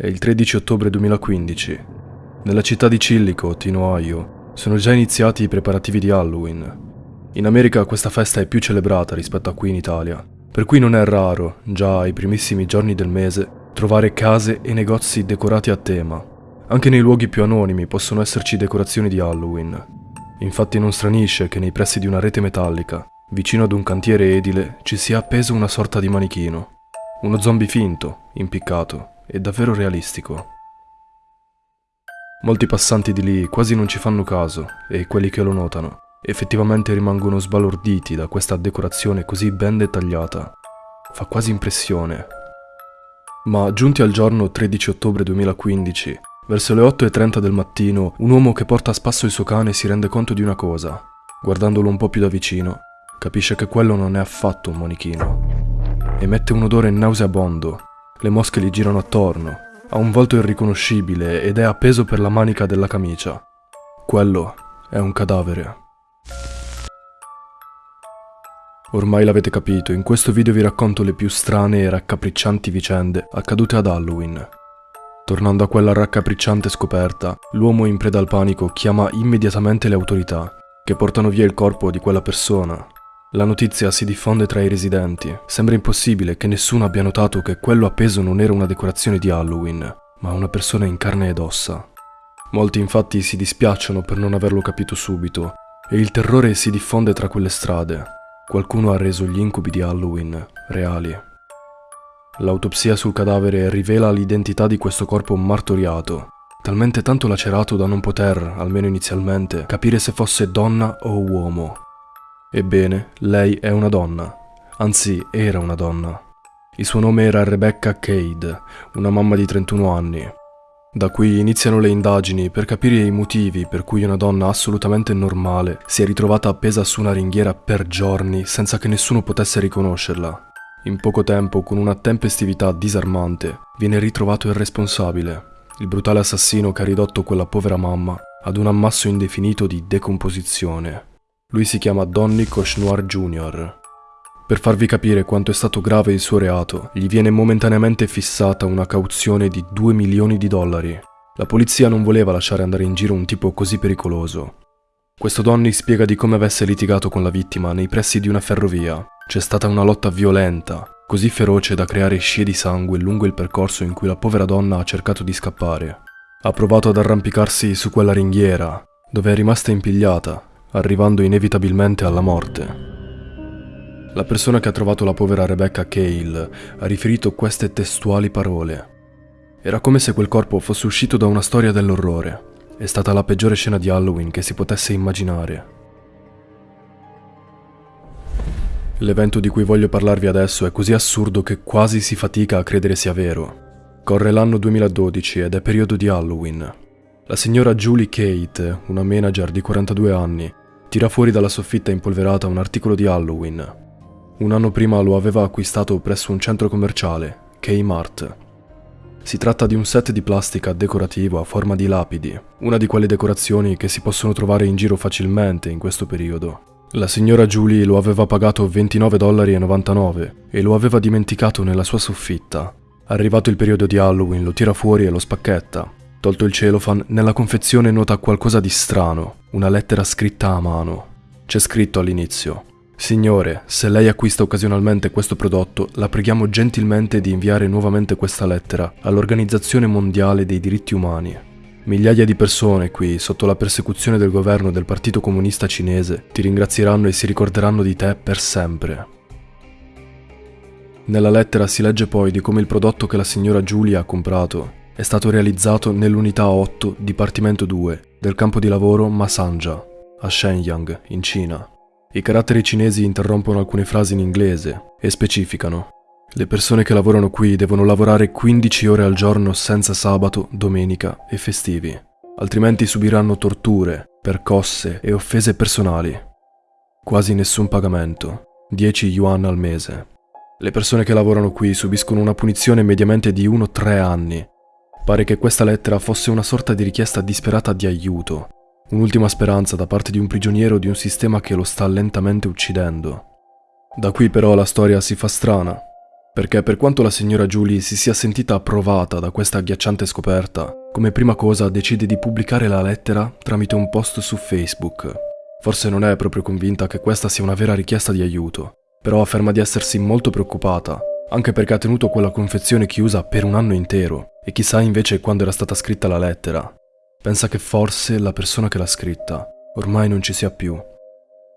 È il 13 ottobre 2015. Nella città di Chillicothe, in Ohio, sono già iniziati i preparativi di Halloween. In America questa festa è più celebrata rispetto a qui in Italia, per cui non è raro, già ai primissimi giorni del mese, trovare case e negozi decorati a tema. Anche nei luoghi più anonimi possono esserci decorazioni di Halloween. Infatti non stranisce che nei pressi di una rete metallica, vicino ad un cantiere edile, ci sia appeso una sorta di manichino. Uno zombie finto, impiccato e davvero realistico. Molti passanti di lì quasi non ci fanno caso e quelli che lo notano effettivamente rimangono sbalorditi da questa decorazione così ben dettagliata. Fa quasi impressione. Ma giunti al giorno 13 ottobre 2015, verso le 8.30 del mattino, un uomo che porta a spasso il suo cane si rende conto di una cosa. Guardandolo un po' più da vicino, capisce che quello non è affatto un manichino. Emette un odore nauseabondo, le mosche gli girano attorno, ha un volto irriconoscibile ed è appeso per la manica della camicia. Quello è un cadavere. Ormai l'avete capito, in questo video vi racconto le più strane e raccapriccianti vicende accadute ad Halloween. Tornando a quella raccapricciante scoperta, l'uomo in preda al panico chiama immediatamente le autorità, che portano via il corpo di quella persona. La notizia si diffonde tra i residenti. Sembra impossibile che nessuno abbia notato che quello appeso non era una decorazione di Halloween, ma una persona in carne ed ossa. Molti infatti si dispiacciono per non averlo capito subito, e il terrore si diffonde tra quelle strade. Qualcuno ha reso gli incubi di Halloween reali. L'autopsia sul cadavere rivela l'identità di questo corpo martoriato, talmente tanto lacerato da non poter, almeno inizialmente, capire se fosse donna o uomo. Ebbene, lei è una donna, anzi era una donna. Il suo nome era Rebecca Cade, una mamma di 31 anni, da qui iniziano le indagini per capire i motivi per cui una donna assolutamente normale si è ritrovata appesa su una ringhiera per giorni senza che nessuno potesse riconoscerla. In poco tempo, con una tempestività disarmante, viene ritrovato il responsabile, il brutale assassino che ha ridotto quella povera mamma ad un ammasso indefinito di decomposizione. Lui si chiama Donny Koshnoir Jr. Per farvi capire quanto è stato grave il suo reato, gli viene momentaneamente fissata una cauzione di 2 milioni di dollari. La polizia non voleva lasciare andare in giro un tipo così pericoloso. Questo Donny spiega di come avesse litigato con la vittima nei pressi di una ferrovia. C'è stata una lotta violenta, così feroce da creare scie di sangue lungo il percorso in cui la povera donna ha cercato di scappare. Ha provato ad arrampicarsi su quella ringhiera, dove è rimasta impigliata, arrivando inevitabilmente alla morte. La persona che ha trovato la povera Rebecca Cale ha riferito queste testuali parole. Era come se quel corpo fosse uscito da una storia dell'orrore. È stata la peggiore scena di Halloween che si potesse immaginare. L'evento di cui voglio parlarvi adesso è così assurdo che quasi si fatica a credere sia vero. Corre l'anno 2012 ed è periodo di Halloween. La signora Julie Kate, una manager di 42 anni, tira fuori dalla soffitta impolverata un articolo di Halloween. Un anno prima lo aveva acquistato presso un centro commerciale, Kmart. Si tratta di un set di plastica decorativo a forma di lapidi, una di quelle decorazioni che si possono trovare in giro facilmente in questo periodo. La signora Julie lo aveva pagato 29,99 dollari e lo aveva dimenticato nella sua soffitta. Arrivato il periodo di Halloween lo tira fuori e lo spacchetta. Tolto il cellophane, nella confezione nota qualcosa di strano, una lettera scritta a mano. C'è scritto all'inizio Signore, se lei acquista occasionalmente questo prodotto, la preghiamo gentilmente di inviare nuovamente questa lettera all'Organizzazione Mondiale dei Diritti Umani. Migliaia di persone qui, sotto la persecuzione del governo del Partito Comunista Cinese, ti ringrazieranno e si ricorderanno di te per sempre. Nella lettera si legge poi di come il prodotto che la signora Giulia ha comprato è stato realizzato nell'unità 8, Dipartimento 2, del campo di lavoro Masanja, a Shenyang, in Cina. I caratteri cinesi interrompono alcune frasi in inglese e specificano. Le persone che lavorano qui devono lavorare 15 ore al giorno senza sabato, domenica e festivi, altrimenti subiranno torture, percosse e offese personali. Quasi nessun pagamento, 10 yuan al mese. Le persone che lavorano qui subiscono una punizione mediamente di 1-3 anni. Pare che questa lettera fosse una sorta di richiesta disperata di aiuto, Un'ultima speranza da parte di un prigioniero di un sistema che lo sta lentamente uccidendo. Da qui però la storia si fa strana. Perché per quanto la signora Julie si sia sentita approvata da questa agghiacciante scoperta, come prima cosa decide di pubblicare la lettera tramite un post su Facebook. Forse non è proprio convinta che questa sia una vera richiesta di aiuto, però afferma di essersi molto preoccupata, anche perché ha tenuto quella confezione chiusa per un anno intero, e chissà invece quando era stata scritta la lettera. Pensa che forse la persona che l'ha scritta ormai non ci sia più.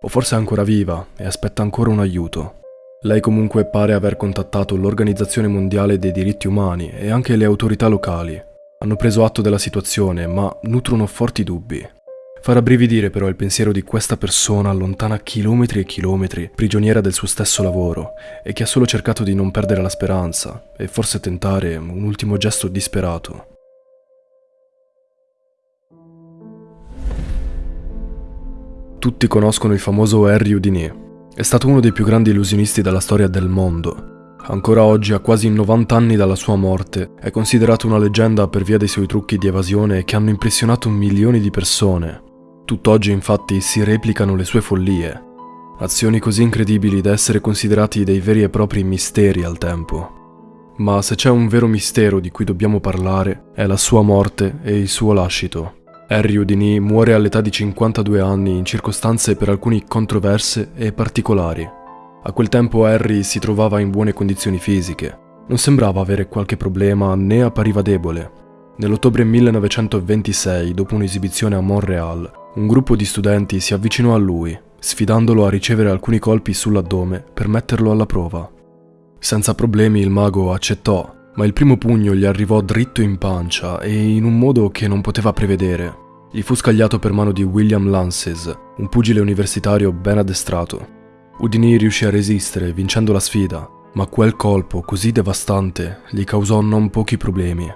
O forse è ancora viva e aspetta ancora un aiuto. Lei comunque pare aver contattato l'Organizzazione Mondiale dei Diritti Umani e anche le autorità locali. Hanno preso atto della situazione, ma nutrono forti dubbi. Fa rabbrividire però il pensiero di questa persona lontana chilometri e chilometri, prigioniera del suo stesso lavoro, e che ha solo cercato di non perdere la speranza e forse tentare un ultimo gesto disperato. Tutti conoscono il famoso Harry Houdini. È stato uno dei più grandi illusionisti della storia del mondo. Ancora oggi, a quasi 90 anni dalla sua morte, è considerato una leggenda per via dei suoi trucchi di evasione che hanno impressionato milioni di persone. Tutt'oggi infatti si replicano le sue follie, azioni così incredibili da essere considerati dei veri e propri misteri al tempo. Ma se c'è un vero mistero di cui dobbiamo parlare, è la sua morte e il suo lascito. Harry Houdini muore all'età di 52 anni in circostanze per alcuni controverse e particolari. A quel tempo Harry si trovava in buone condizioni fisiche, non sembrava avere qualche problema né appariva debole. Nell'ottobre 1926, dopo un'esibizione a Montreal, un gruppo di studenti si avvicinò a lui, sfidandolo a ricevere alcuni colpi sull'addome per metterlo alla prova. Senza problemi il mago accettò, ma il primo pugno gli arrivò dritto in pancia e in un modo che non poteva prevedere. Gli fu scagliato per mano di William Lances, un pugile universitario ben addestrato. Udini riuscì a resistere, vincendo la sfida, ma quel colpo così devastante gli causò non pochi problemi.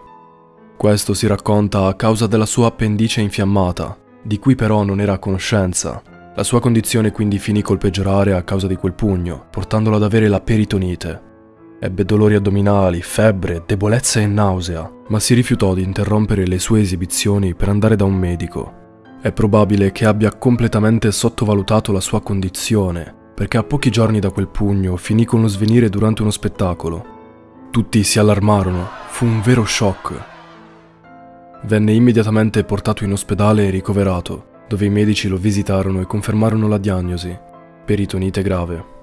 Questo si racconta a causa della sua appendice infiammata, di cui però non era a conoscenza. La sua condizione quindi finì col peggiorare a causa di quel pugno, portandolo ad avere la peritonite. Ebbe dolori addominali, febbre, debolezza e nausea, ma si rifiutò di interrompere le sue esibizioni per andare da un medico. È probabile che abbia completamente sottovalutato la sua condizione, perché a pochi giorni da quel pugno finì con lo svenire durante uno spettacolo. Tutti si allarmarono, fu un vero shock. Venne immediatamente portato in ospedale e ricoverato, dove i medici lo visitarono e confermarono la diagnosi, peritonite grave.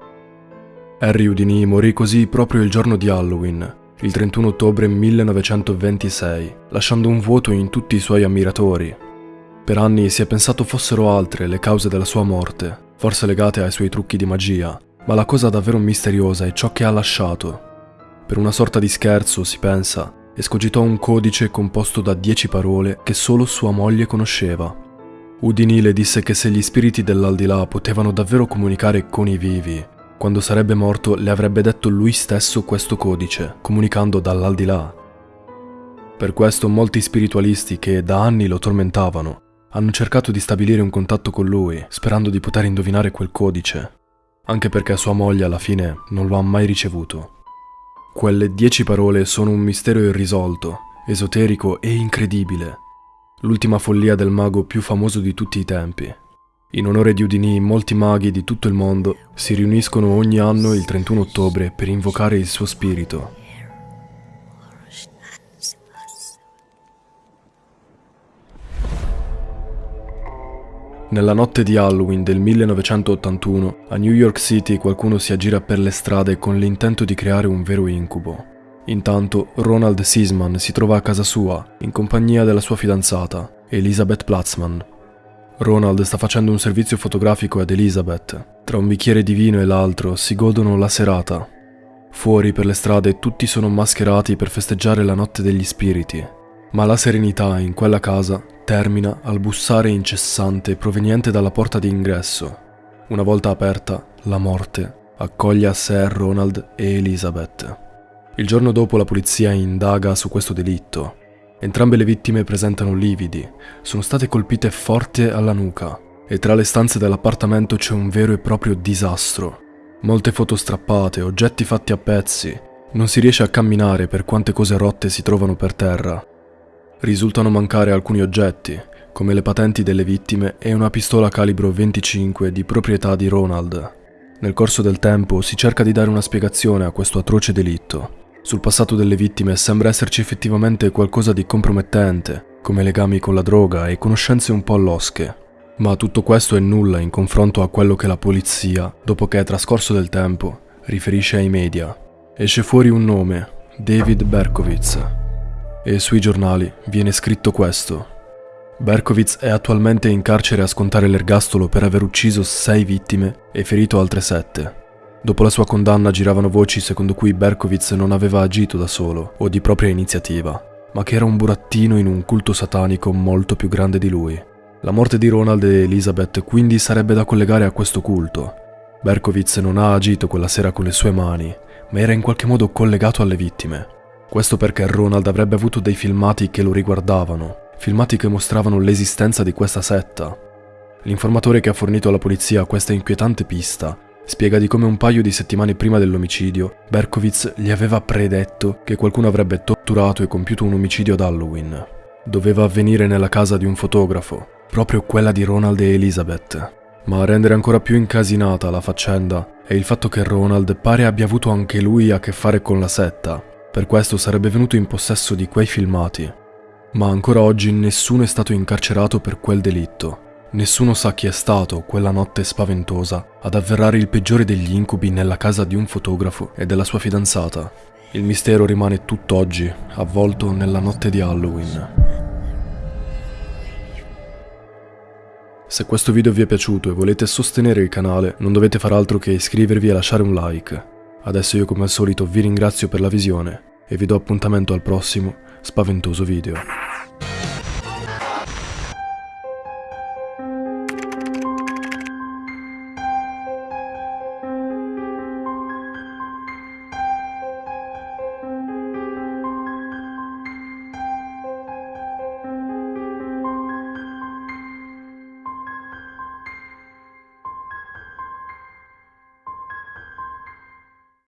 Harry Houdini morì così proprio il giorno di Halloween, il 31 ottobre 1926, lasciando un vuoto in tutti i suoi ammiratori. Per anni si è pensato fossero altre le cause della sua morte, forse legate ai suoi trucchi di magia, ma la cosa davvero misteriosa è ciò che ha lasciato. Per una sorta di scherzo, si pensa, escogitò un codice composto da dieci parole che solo sua moglie conosceva. Houdini le disse che se gli spiriti dell'aldilà potevano davvero comunicare con i vivi, quando sarebbe morto le avrebbe detto lui stesso questo codice, comunicando dall'aldilà. Per questo molti spiritualisti che da anni lo tormentavano hanno cercato di stabilire un contatto con lui, sperando di poter indovinare quel codice, anche perché sua moglie alla fine non lo ha mai ricevuto. Quelle dieci parole sono un mistero irrisolto, esoterico e incredibile, l'ultima follia del mago più famoso di tutti i tempi. In onore di Udini, molti maghi di tutto il mondo si riuniscono ogni anno il 31 ottobre per invocare il suo spirito. Nella notte di Halloween del 1981, a New York City qualcuno si aggira per le strade con l'intento di creare un vero incubo. Intanto Ronald Sisman si trova a casa sua, in compagnia della sua fidanzata, Elizabeth Platzman. Ronald sta facendo un servizio fotografico ad Elizabeth. Tra un bicchiere di vino e l'altro si godono la serata. Fuori per le strade tutti sono mascherati per festeggiare la notte degli spiriti. Ma la serenità in quella casa termina al bussare incessante proveniente dalla porta di ingresso. Una volta aperta, la morte accoglie a sé Ronald e Elizabeth. Il giorno dopo la polizia indaga su questo delitto Entrambe le vittime presentano lividi, sono state colpite forte alla nuca e tra le stanze dell'appartamento c'è un vero e proprio disastro. Molte foto strappate, oggetti fatti a pezzi, non si riesce a camminare per quante cose rotte si trovano per terra. Risultano mancare alcuni oggetti, come le patenti delle vittime e una pistola calibro 25 di proprietà di Ronald. Nel corso del tempo si cerca di dare una spiegazione a questo atroce delitto. Sul passato delle vittime sembra esserci effettivamente qualcosa di compromettente, come legami con la droga e conoscenze un po' losche. Ma tutto questo è nulla in confronto a quello che la polizia, dopo che è trascorso del tempo, riferisce ai media. Esce fuori un nome, David Berkowitz, e sui giornali viene scritto questo. Berkowitz è attualmente in carcere a scontare l'ergastolo per aver ucciso sei vittime e ferito altre sette. Dopo la sua condanna giravano voci secondo cui Berkowitz non aveva agito da solo o di propria iniziativa, ma che era un burattino in un culto satanico molto più grande di lui. La morte di Ronald e Elizabeth quindi sarebbe da collegare a questo culto. Berkowitz non ha agito quella sera con le sue mani, ma era in qualche modo collegato alle vittime. Questo perché Ronald avrebbe avuto dei filmati che lo riguardavano, filmati che mostravano l'esistenza di questa setta. L'informatore che ha fornito alla polizia questa inquietante pista spiega di come un paio di settimane prima dell'omicidio Berkowitz gli aveva predetto che qualcuno avrebbe torturato e compiuto un omicidio ad Halloween. Doveva avvenire nella casa di un fotografo, proprio quella di Ronald e Elizabeth. Ma a rendere ancora più incasinata la faccenda è il fatto che Ronald pare abbia avuto anche lui a che fare con la setta. Per questo sarebbe venuto in possesso di quei filmati. Ma ancora oggi nessuno è stato incarcerato per quel delitto. Nessuno sa chi è stato quella notte spaventosa ad avverrare il peggiore degli incubi nella casa di un fotografo e della sua fidanzata. Il mistero rimane tutt'oggi avvolto nella notte di Halloween. Se questo video vi è piaciuto e volete sostenere il canale, non dovete far altro che iscrivervi e lasciare un like. Adesso io come al solito vi ringrazio per la visione e vi do appuntamento al prossimo spaventoso video.